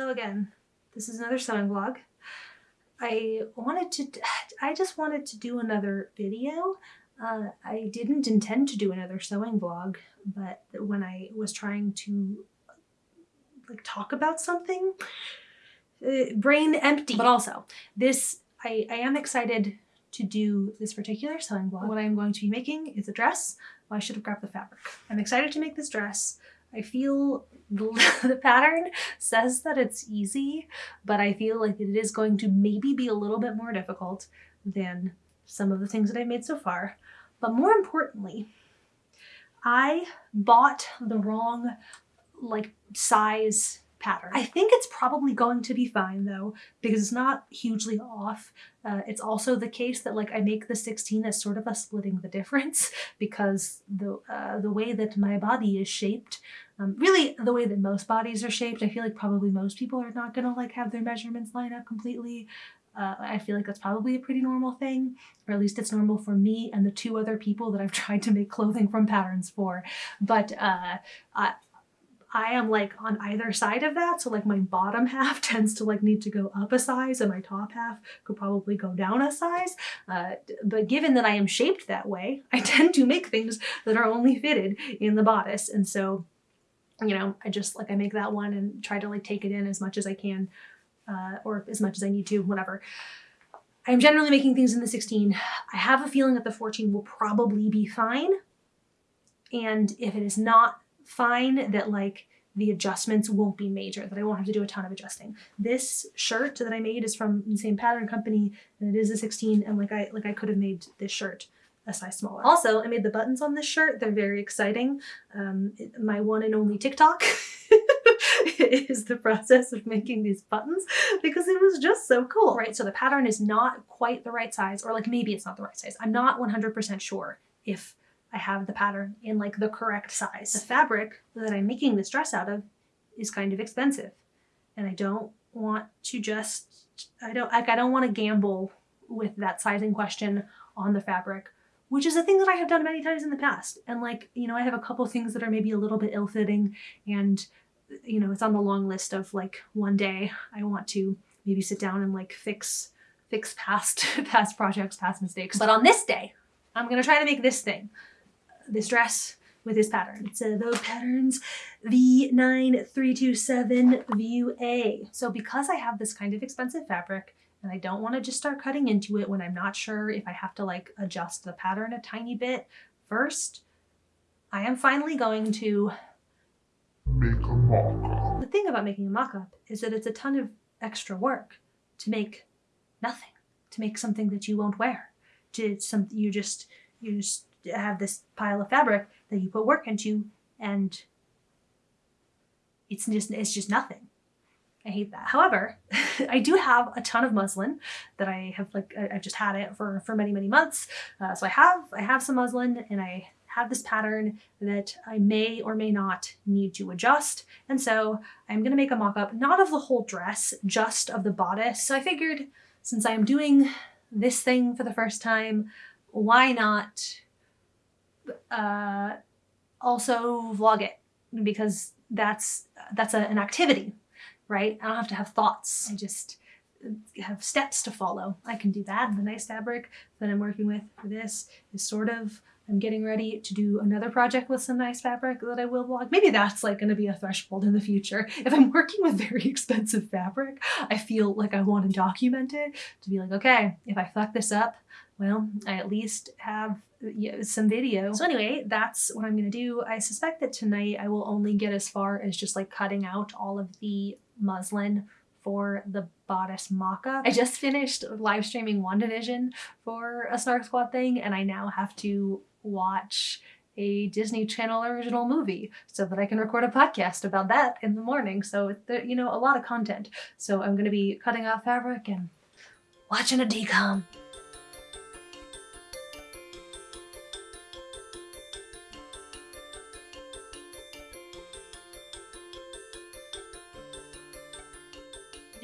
Hello again. This is another sewing vlog. I wanted to, I just wanted to do another video. Uh, I didn't intend to do another sewing vlog, but when I was trying to like talk about something, uh, brain empty. But also, this, I, I am excited to do this particular sewing vlog. What I'm going to be making is a dress. Well, I should have grabbed the fabric. I'm excited to make this dress. I feel the pattern says that it's easy, but I feel like it is going to maybe be a little bit more difficult than some of the things that I've made so far. But more importantly, I bought the wrong like size pattern. I think it's probably going to be fine though, because it's not hugely off. Uh, it's also the case that like I make the 16 as sort of a splitting the difference because the, uh, the way that my body is shaped, um, really the way that most bodies are shaped, I feel like probably most people are not gonna like have their measurements line up completely. Uh, I feel like that's probably a pretty normal thing, or at least it's normal for me and the two other people that I've tried to make clothing from patterns for. But uh, I, I am like on either side of that. So like my bottom half tends to like need to go up a size and my top half could probably go down a size. Uh, but given that I am shaped that way, I tend to make things that are only fitted in the bodice. And so, you know, I just like I make that one and try to like take it in as much as I can uh, or as much as I need to, whatever. I'm generally making things in the 16. I have a feeling that the 14 will probably be fine. And if it is not fine that like the adjustments won't be major, that I won't have to do a ton of adjusting. This shirt that I made is from the same pattern company and it is a 16 and like I like I could have made this shirt a size smaller. Also, I made the buttons on this shirt. They're very exciting. Um, it, my one and only TikTok is the process of making these buttons because it was just so cool. Right, so the pattern is not quite the right size or like maybe it's not the right size. I'm not 100% sure if I have the pattern in like the correct size. The fabric that I'm making this dress out of is kind of expensive and I don't want to just, I don't, like I don't want to gamble with that sizing question on the fabric, which is a thing that I have done many times in the past. And like, you know, I have a couple things that are maybe a little bit ill-fitting and, you know, it's on the long list of like one day I want to maybe sit down and like fix, fix past, past projects, past mistakes. But on this day, I'm gonna try to make this thing this dress with this pattern. It's a Vogue Patterns V9327 View A. So because I have this kind of expensive fabric and I don't want to just start cutting into it when I'm not sure if I have to like adjust the pattern a tiny bit first, I am finally going to make a mock-up. The thing about making a mock-up is that it's a ton of extra work to make nothing, to make something that you won't wear, to something you just, you just have this pile of fabric that you put work into and it's just it's just nothing. I hate that. However, I do have a ton of muslin that I have like I've just had it for for many many months. Uh, so I have I have some muslin and I have this pattern that I may or may not need to adjust. And so I'm gonna make a mock-up, not of the whole dress, just of the bodice. So I figured since I'm doing this thing for the first time, why not uh, also vlog it because that's that's a, an activity, right? I don't have to have thoughts. I just have steps to follow. I can do that. The nice fabric that I'm working with for this is sort of, I'm getting ready to do another project with some nice fabric that I will vlog. Maybe that's like gonna be a threshold in the future. If I'm working with very expensive fabric, I feel like I want to document it to be like, okay, if I fuck this up, well, I at least have some video. So anyway, that's what I'm gonna do. I suspect that tonight I will only get as far as just like cutting out all of the muslin for the bodice mock-up. I just finished live streaming WandaVision for a Snark Squad thing and I now have to watch a Disney Channel original movie so that I can record a podcast about that in the morning. So, you know, a lot of content. So I'm gonna be cutting out fabric and watching a DCOM.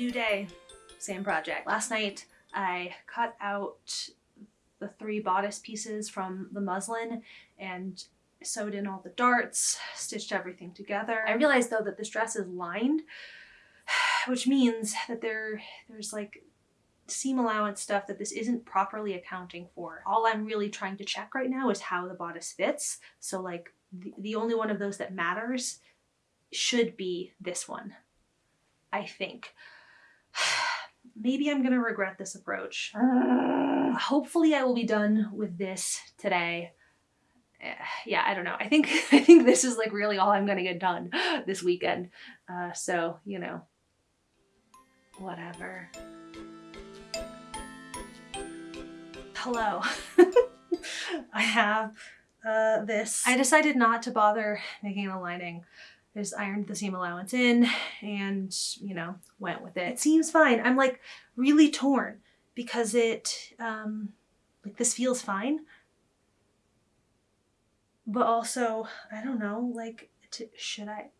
New day, same project. Last night I cut out the three bodice pieces from the muslin and sewed in all the darts, stitched everything together. I realized though that this dress is lined, which means that there there's like seam allowance stuff that this isn't properly accounting for. All I'm really trying to check right now is how the bodice fits. So like the, the only one of those that matters should be this one, I think. Maybe I'm gonna regret this approach. Hopefully I will be done with this today. Yeah, I don't know. I think I think this is like really all I'm gonna get done this weekend. Uh, so you know, whatever. Hello. I have uh, this. I decided not to bother making a lining. I just ironed the seam allowance in and, you know, went with it. It seems fine. I'm like really torn because it, um, like this feels fine. But also, I don't know, like, to, should I,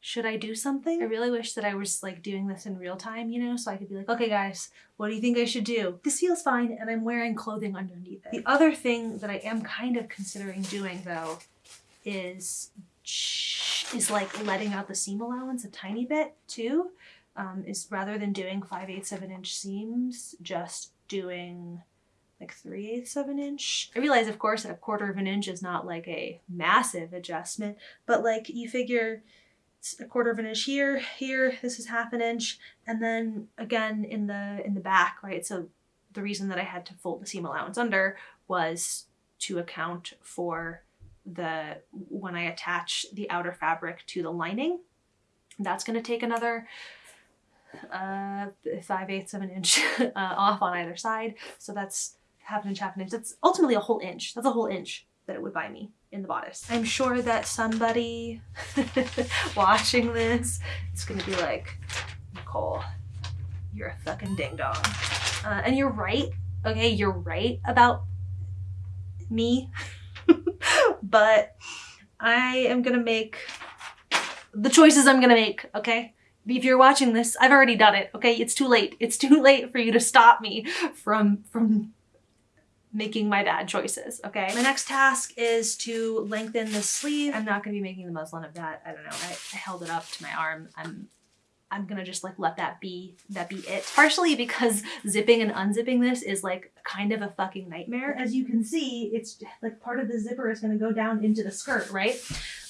should I do something? I really wish that I was like doing this in real time, you know, so I could be like, okay, guys, what do you think I should do? This feels fine, and I'm wearing clothing underneath it. The other thing that I am kind of considering doing though is is like letting out the seam allowance a tiny bit too. Um, is rather than doing 5 8 7 inch seams, just doing like 3 eighths of an inch. I realize, of course, a quarter of an inch is not like a massive adjustment, but like you figure it's a quarter of an inch here, here, this is half an inch, and then again in the in the back, right? So the reason that I had to fold the seam allowance under was to account for the when I attach the outer fabric to the lining. That's going to take another uh, five eighths of an inch uh, off on either side. So that's half an inch, half an inch. That's ultimately a whole inch. That's a whole inch that it would buy me in the bodice. I'm sure that somebody watching this is gonna be like, Nicole, you're a fucking ding dong. Uh, and you're right. Okay, you're right about me. but I am gonna make the choices I'm gonna make, okay? If you're watching this, I've already done it, okay? It's too late. It's too late for you to stop me from from making my bad choices, okay? My next task is to lengthen the sleeve. I'm not gonna be making the muslin of that. I don't know. I, I held it up to my arm. I'm I'm gonna just like let that be that be it. Partially because zipping and unzipping this is like kind of a fucking nightmare. As you can see, it's like part of the zipper is gonna go down into the skirt, right?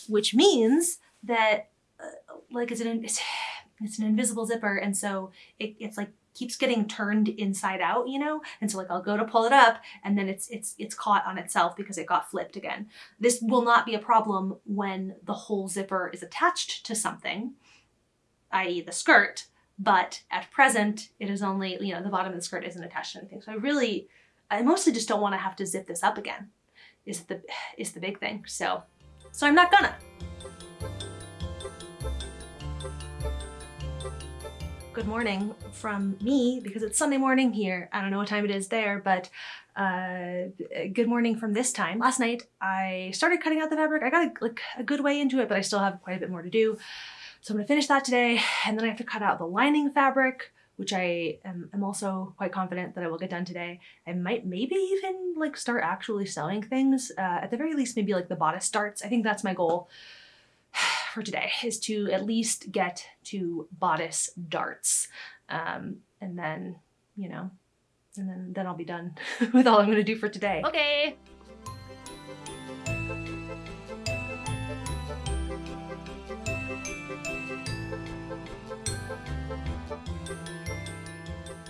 Which means that uh, like it's an it's, it's an invisible zipper, and so it, it's like keeps getting turned inside out, you know? And so like I'll go to pull it up and then it's it's it's caught on itself because it got flipped again. This will not be a problem when the whole zipper is attached to something, i.e. the skirt, but at present it is only, you know, the bottom of the skirt isn't attached to anything. So I really I mostly just don't want to have to zip this up again. Is the is the big thing. So so I'm not gonna. good morning from me because it's Sunday morning here. I don't know what time it is there, but uh, good morning from this time. Last night I started cutting out the fabric. I got a, like a good way into it, but I still have quite a bit more to do. So I'm gonna finish that today, and then I have to cut out the lining fabric, which I am, am also quite confident that I will get done today. I might maybe even like start actually sewing things. Uh, at the very least, maybe like the bodice starts. I think that's my goal for today is to at least get to bodice darts. Um, and then, you know, and then, then I'll be done with all I'm gonna do for today. Okay.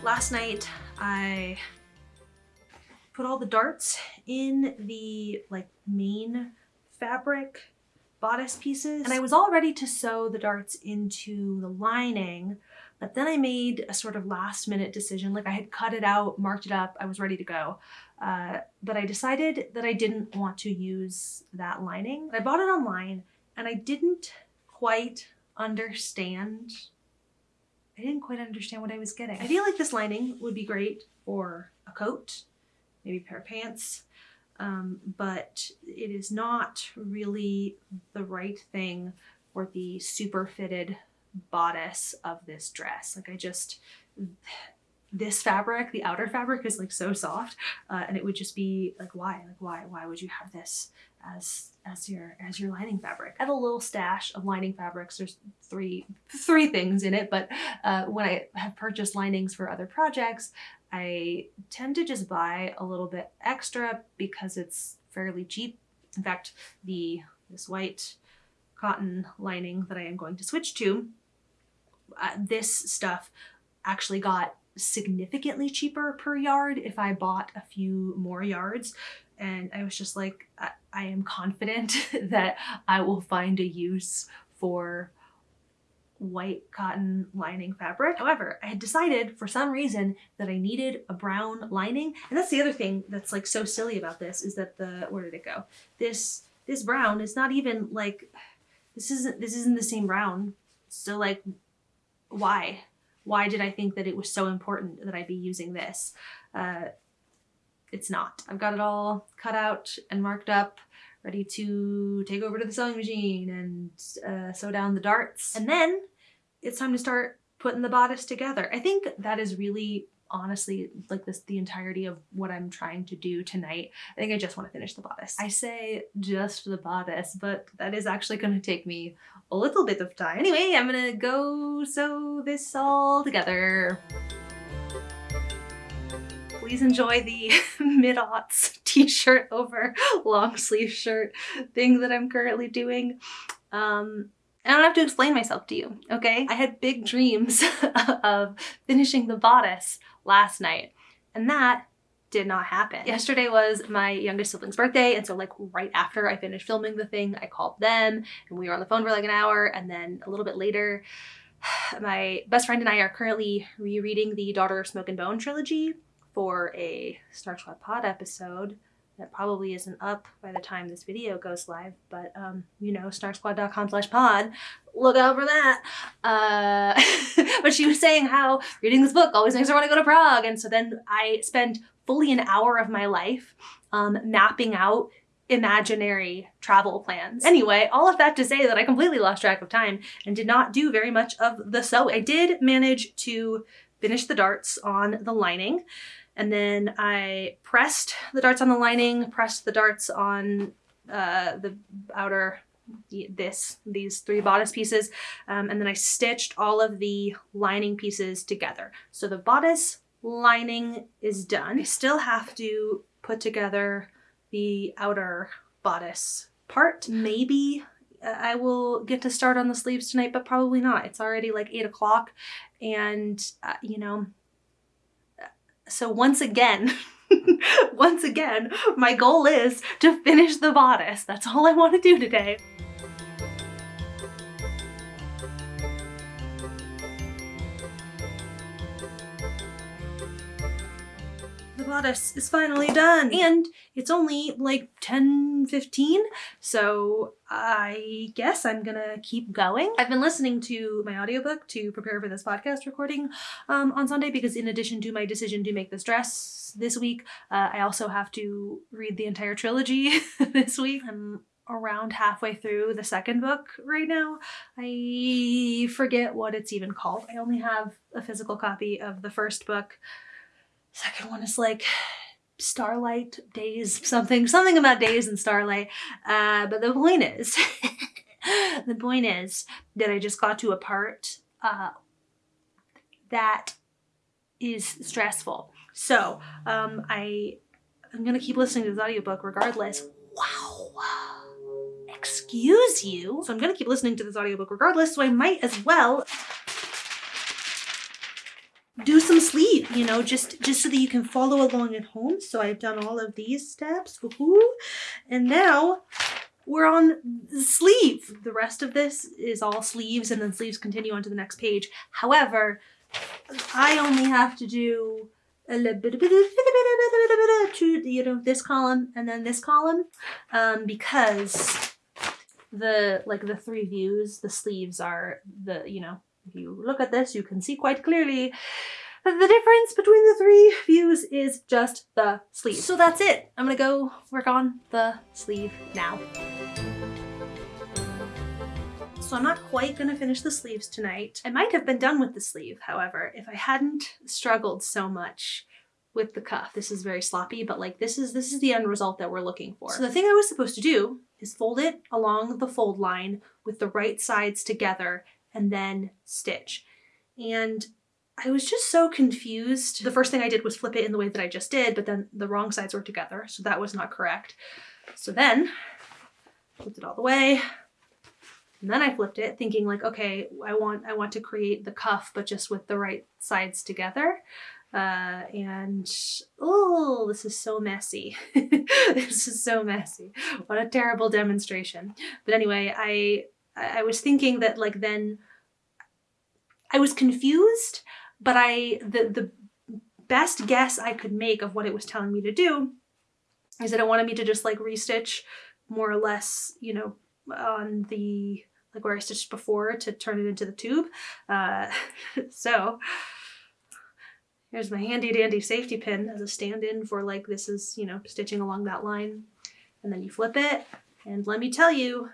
Last night I put all the darts in the like main fabric bodice pieces. And I was all ready to sew the darts into the lining but then I made a sort of last minute decision. Like I had cut it out marked it up I was ready to go. Uh, but I decided that I didn't want to use that lining. I bought it online and I didn't quite understand I didn't quite understand what I was getting I feel like this lining would be great for a coat maybe a pair of pants um, but it is not really the right thing for the super fitted bodice of this dress. Like I just, this fabric, the outer fabric is like so soft uh, and it would just be like, why, like why, why would you have this as, as your, as your lining fabric? I have a little stash of lining fabrics. There's three, three things in it, but uh, when I have purchased linings for other projects, I tend to just buy a little bit extra because it's fairly cheap. In fact, the, this white cotton lining that I am going to switch to, uh, this stuff actually got significantly cheaper per yard if I bought a few more yards. And I was just like, I, I am confident that I will find a use for white cotton lining fabric. However, I had decided for some reason that I needed a brown lining. And that's the other thing that's like so silly about this is that the, where did it go? This, this brown is not even like, this isn't, this isn't the same brown. So like, why? why did I think that it was so important that I be using this? Uh, it's not. I've got it all cut out and marked up, ready to take over to the sewing machine and uh, sew down the darts. And then it's time to start putting the bodice together. I think that is really honestly like this the entirety of what I'm trying to do tonight. I think I just want to finish the bodice. I say just the bodice, but that is actually going to take me a little bit of time. Anyway, I'm gonna go sew this all together. Please enjoy the mid-aughts t-shirt over long sleeve shirt thing that I'm currently doing. Um, I don't have to explain myself to you, okay? I had big dreams of finishing the bodice last night, and that did not happen. Yesterday was my youngest sibling's birthday, and so like right after I finished filming the thing, I called them, and we were on the phone for like an hour, and then a little bit later, my best friend and I are currently rereading the Daughter of Smoke and Bone trilogy for a Snark Squad pod episode that probably isn't up by the time this video goes live, but um, you know, snarksquad.com slash pod, look out for that. Uh, but she was saying how reading this book always makes her want to go to Prague. And so then I spent fully an hour of my life um, mapping out imaginary travel plans. Anyway, all of that to say that I completely lost track of time and did not do very much of the sewing. I did manage to finish the darts on the lining. And then I pressed the darts on the lining, pressed the darts on uh, the outer this these three bodice pieces um, and then I stitched all of the lining pieces together. So the bodice lining is done. I still have to put together the outer bodice part. Maybe uh, I will get to start on the sleeves tonight but probably not. It's already like eight o'clock and uh, you know so once again, once again, my goal is to finish the bodice. That's all I want to do today. The is finally done and it's only like 10 15 so I guess I'm gonna keep going. I've been listening to my audiobook to prepare for this podcast recording um, on Sunday because in addition to my decision to make this dress this week uh, I also have to read the entire trilogy this week. I'm around halfway through the second book right now. I forget what it's even called. I only have a physical copy of the first book Second one is like starlight days, something, something about days and starlight. Uh, but the point is, the point is that I just got to a part uh, that is stressful. So um, I, I'm gonna keep listening to this audiobook regardless. Wow. Excuse you. So I'm gonna keep listening to this audiobook regardless, so I might as well do some sleep, you know, just, just so that you can follow along at home. So I've done all of these steps. And now we're on sleeve. The rest of this is all sleeves and then sleeves continue on to the next page. However, I only have to do a little bit, to, you know, this column and then this column um, because the, like the three views, the sleeves are the, you know, if you look at this, you can see quite clearly that the difference between the three views is just the sleeve. So that's it. I'm gonna go work on the sleeve now. So I'm not quite gonna finish the sleeves tonight. I might have been done with the sleeve, however, if I hadn't struggled so much with the cuff. This is very sloppy, but like this is this is the end result that we're looking for. So the thing I was supposed to do is fold it along the fold line with the right sides together and then stitch. And I was just so confused. The first thing I did was flip it in the way that I just did, but then the wrong sides were together, so that was not correct. So then, flipped it all the way, and then I flipped it thinking like, okay, I want I want to create the cuff, but just with the right sides together. Uh, and oh, this is so messy. this is so messy. What a terrible demonstration. But anyway, I I was thinking that like then I was confused, but I the the best guess I could make of what it was telling me to do is that it wanted me to just like restitch more or less, you know, on the like where I stitched before to turn it into the tube. Uh, so here's my handy dandy safety pin as a stand-in for like this is, you know, stitching along that line. And then you flip it and let me tell you,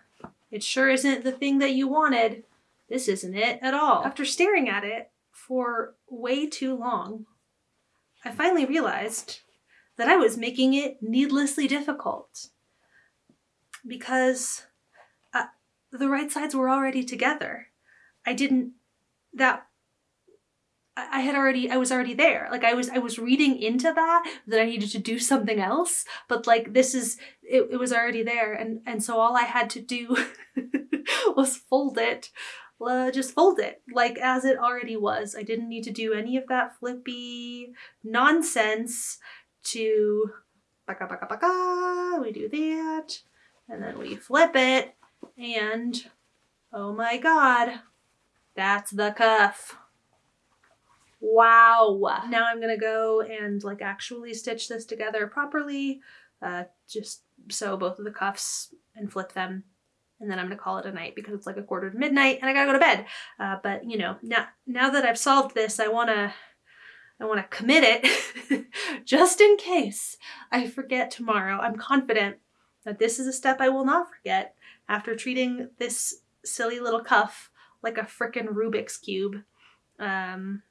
it sure isn't the thing that you wanted. This isn't it at all. After staring at it for way too long, I finally realized that I was making it needlessly difficult because uh, the right sides were already together. I didn't, that, I had already, I was already there. Like I was, I was reading into that, that I needed to do something else, but like this is, it, it was already there. And, and so all I had to do was fold it uh, just fold it like as it already was. I didn't need to do any of that flippy nonsense to baka baka baka. We do that and then we flip it and oh my god, that's the cuff. Wow. Now I'm gonna go and like actually stitch this together properly, uh, just sew both of the cuffs and flip them and then I'm gonna call it a night because it's like a quarter to midnight and I gotta go to bed. Uh, but you know, now now that I've solved this, I wanna I wanna commit it just in case I forget tomorrow. I'm confident that this is a step I will not forget after treating this silly little cuff like a frickin' Rubik's Cube. Um,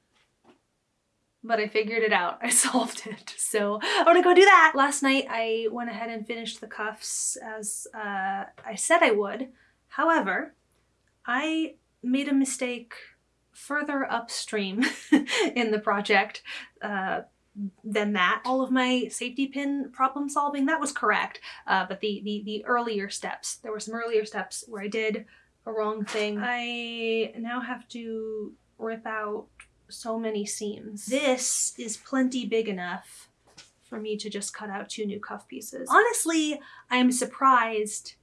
but I figured it out. I solved it. So I'm gonna go do that. Last night I went ahead and finished the cuffs as uh, I said I would. However, I made a mistake further upstream in the project uh, than that. All of my safety pin problem solving, that was correct. Uh, but the, the, the earlier steps, there were some earlier steps where I did a wrong thing. I now have to rip out so many seams. This is plenty big enough for me to just cut out two new cuff pieces. Honestly, I'm surprised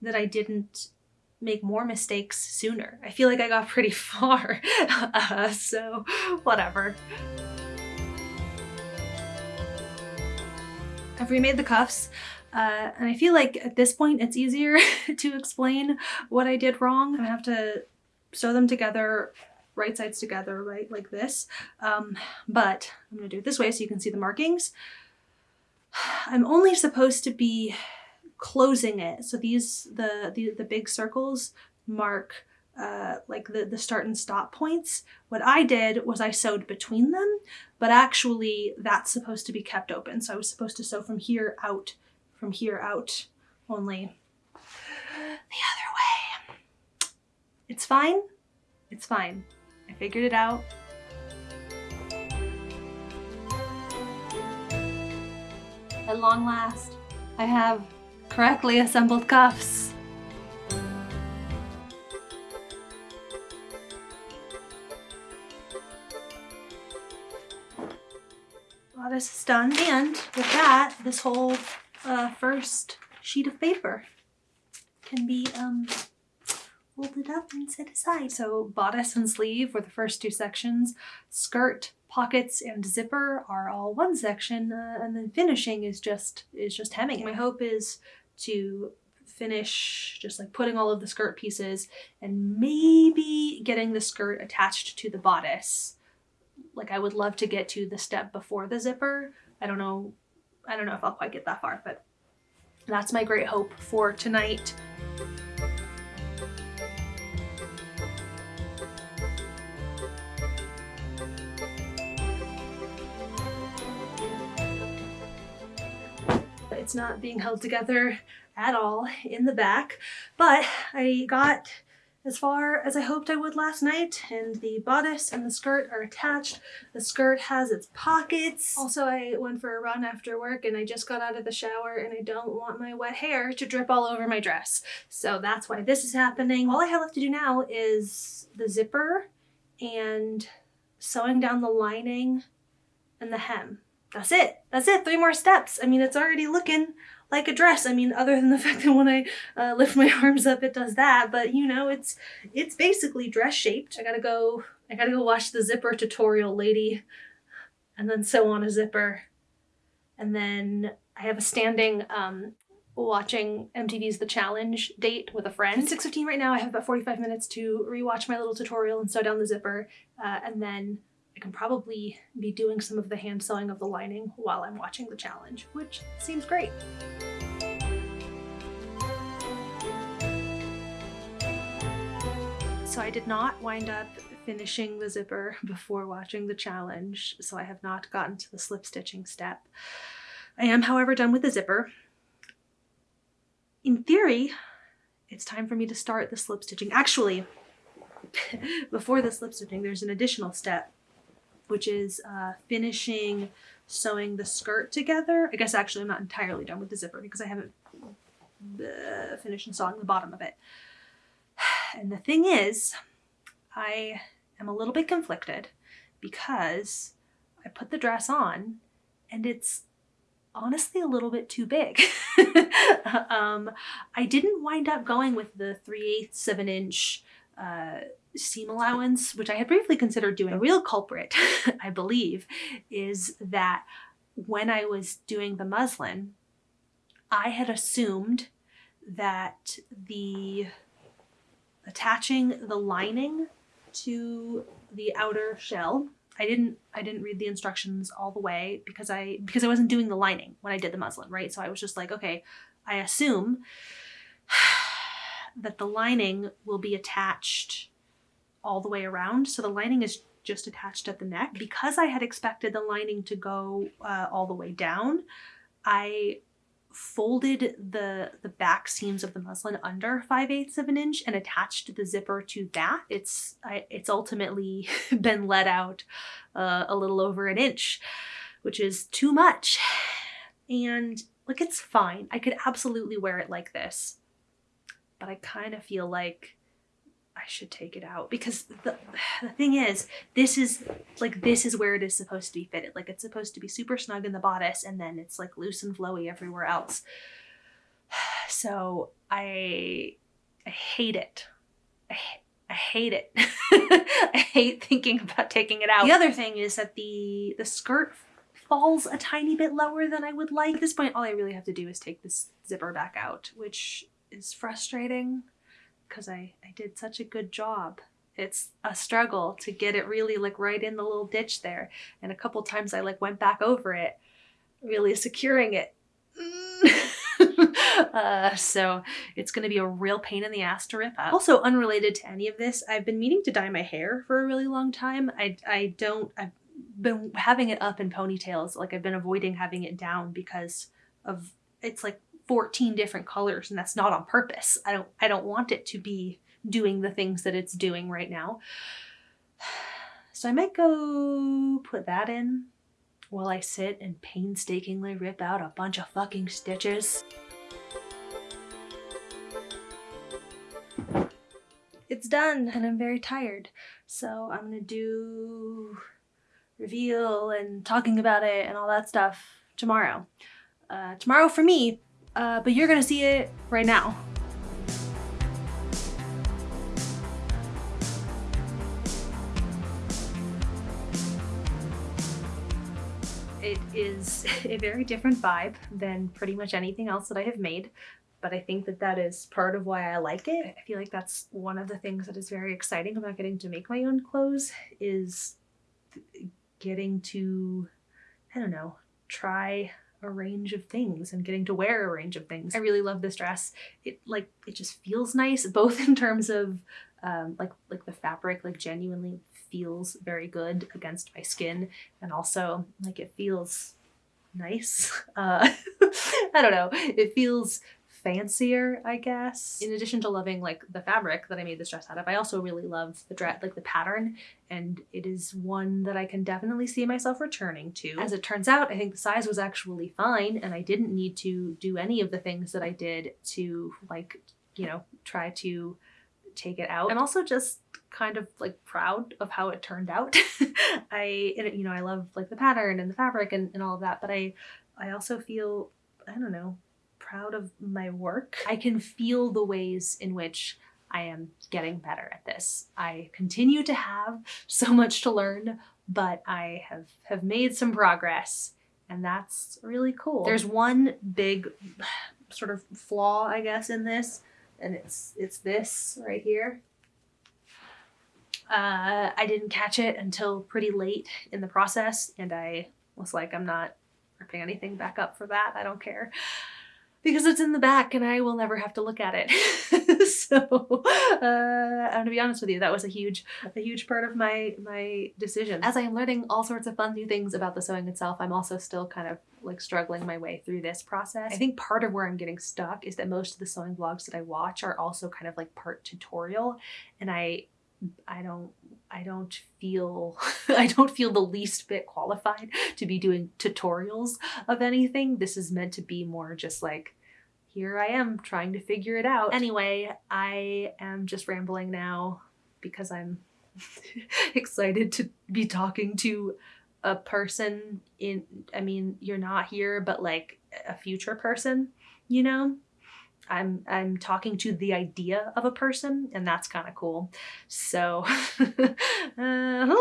that I didn't make more mistakes sooner. I feel like I got pretty far, uh, so whatever. I've remade the cuffs. Uh, and I feel like at this point it's easier to explain what I did wrong. I have to sew them together right sides together, right, like this. Um, but I'm gonna do it this way so you can see the markings. I'm only supposed to be closing it. So these, the, the, the big circles mark uh, like the, the start and stop points. What I did was I sewed between them, but actually that's supposed to be kept open. So I was supposed to sew from here out, from here out, only the other way. It's fine. It's fine. Figured it out. At long last, I have correctly assembled cuffs. Well, this is done, and with that, this whole uh, first sheet of paper can be um, folded up and set aside. So bodice and sleeve were the first two sections. Skirt, pockets, and zipper are all one section, uh, and then finishing is just is just hemming. It. My hope is to finish just like putting all of the skirt pieces and maybe getting the skirt attached to the bodice. Like I would love to get to the step before the zipper. I don't know, I don't know if I'll quite get that far, but that's my great hope for tonight. It's not being held together at all in the back, but I got as far as I hoped I would last night, and the bodice and the skirt are attached. The skirt has its pockets. Also, I went for a run after work and I just got out of the shower and I don't want my wet hair to drip all over my dress. So that's why this is happening. All I have left to do now is the zipper and sewing down the lining and the hem. That's it. That's it. Three more steps. I mean, it's already looking like a dress. I mean, other than the fact that when I uh, lift my arms up, it does that. But you know, it's it's basically dress shaped. I gotta go. I gotta go watch the zipper tutorial, lady, and then sew on a zipper, and then I have a standing um, watching MTV's The Challenge date with a friend. It's 6.15 right now. I have about 45 minutes to rewatch my little tutorial and sew down the zipper. Uh, and then can probably be doing some of the hand sewing of the lining while I'm watching the challenge, which seems great. So I did not wind up finishing the zipper before watching the challenge, so I have not gotten to the slip stitching step. I am, however, done with the zipper. In theory, it's time for me to start the slip stitching. Actually, before the slip stitching, there's an additional step, which is uh, finishing sewing the skirt together. I guess actually I'm not entirely done with the zipper because I haven't uh, finished sewing the bottom of it. And the thing is, I am a little bit conflicted because I put the dress on and it's honestly a little bit too big. um, I didn't wind up going with the 3 eighths of an inch uh, seam allowance, which I had briefly considered doing. The real culprit, I believe, is that when I was doing the muslin, I had assumed that the attaching the lining to the outer shell. I didn't I didn't read the instructions all the way because I because I wasn't doing the lining when I did the muslin, right? So I was just like, okay, I assume that the lining will be attached all the way around. So the lining is just attached at the neck. Because I had expected the lining to go uh, all the way down, I folded the the back seams of the muslin under 5 eighths of an inch and attached the zipper to that. It's I, it's ultimately been let out uh, a little over an inch, which is too much. And like it's fine. I could absolutely wear it like this. But I kind of feel like I should take it out because the, the thing is, this is like, this is where it is supposed to be fitted. Like it's supposed to be super snug in the bodice and then it's like loose and flowy everywhere else. So I, I hate it. I, I hate it. I hate thinking about taking it out. The other thing is that the, the skirt falls a tiny bit lower than I would like. At this point, all I really have to do is take this zipper back out, which is frustrating because I, I did such a good job. It's a struggle to get it really like right in the little ditch there. And a couple times I like went back over it, really securing it. uh, so it's going to be a real pain in the ass to rip up. Also unrelated to any of this, I've been meaning to dye my hair for a really long time. I, I don't, I've been having it up in ponytails. Like I've been avoiding having it down because of, it's like 14 different colors and that's not on purpose. I don't I don't want it to be doing the things that it's doing right now. So I might go put that in while I sit and painstakingly rip out a bunch of fucking stitches. It's done and I'm very tired. So I'm gonna do reveal and talking about it and all that stuff tomorrow. Uh, tomorrow for me uh, but you're gonna see it right now. It is a very different vibe than pretty much anything else that I have made, but I think that that is part of why I like it. I feel like that's one of the things that is very exciting about getting to make my own clothes is getting to, I don't know, try a range of things and getting to wear a range of things. I really love this dress. It like it just feels nice both in terms of um, like like the fabric like genuinely feels very good against my skin and also like it feels nice. Uh, I don't know. It feels fancier, I guess. In addition to loving like the fabric that I made this dress out of, I also really love the dress, like the pattern, and it is one that I can definitely see myself returning to. As it turns out, I think the size was actually fine, and I didn't need to do any of the things that I did to like, you know, try to take it out. I'm also just kind of like proud of how it turned out. I, you know, I love like the pattern and the fabric and, and all of that, but I, I also feel, I don't know, proud of my work. I can feel the ways in which I am getting better at this. I continue to have so much to learn, but I have, have made some progress and that's really cool. There's one big sort of flaw, I guess, in this, and it's it's this right here. Uh, I didn't catch it until pretty late in the process, and I was like, I'm not ripping anything back up for that. I don't care because it's in the back and I will never have to look at it. so uh, I'm gonna be honest with you, that was a huge, a huge part of my my decision. As I am learning all sorts of fun new things about the sewing itself, I'm also still kind of like struggling my way through this process. I think part of where I'm getting stuck is that most of the sewing vlogs that I watch are also kind of like part tutorial, and I I don't I don't feel I don't feel the least bit qualified to be doing tutorials of anything. This is meant to be more just like here I am trying to figure it out. Anyway, I am just rambling now because I'm excited to be talking to a person in I mean, you're not here, but like a future person, you know? I'm I'm talking to the idea of a person and that's kind of cool. So uh,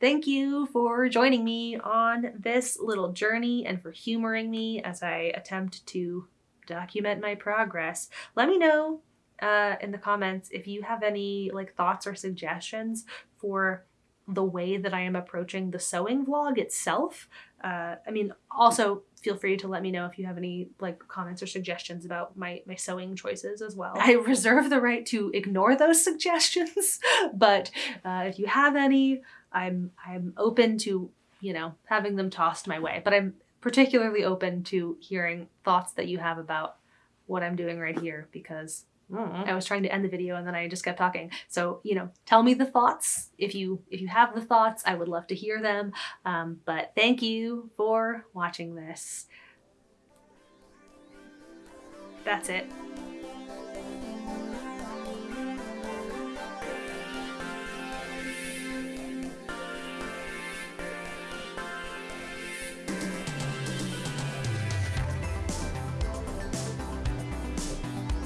thank you for joining me on this little journey and for humoring me as I attempt to document my progress. Let me know uh, in the comments if you have any like thoughts or suggestions for the way that I am approaching the sewing vlog itself. Uh, I mean, also feel free to let me know if you have any like comments or suggestions about my, my sewing choices as well. I reserve the right to ignore those suggestions, but uh, if you have any, I'm, I'm open to, you know, having them tossed my way, but I'm particularly open to hearing thoughts that you have about what I'm doing right here because I was trying to end the video and then I just kept talking. So, you know, tell me the thoughts. If you if you have the thoughts, I would love to hear them. Um, but thank you for watching this. That's it.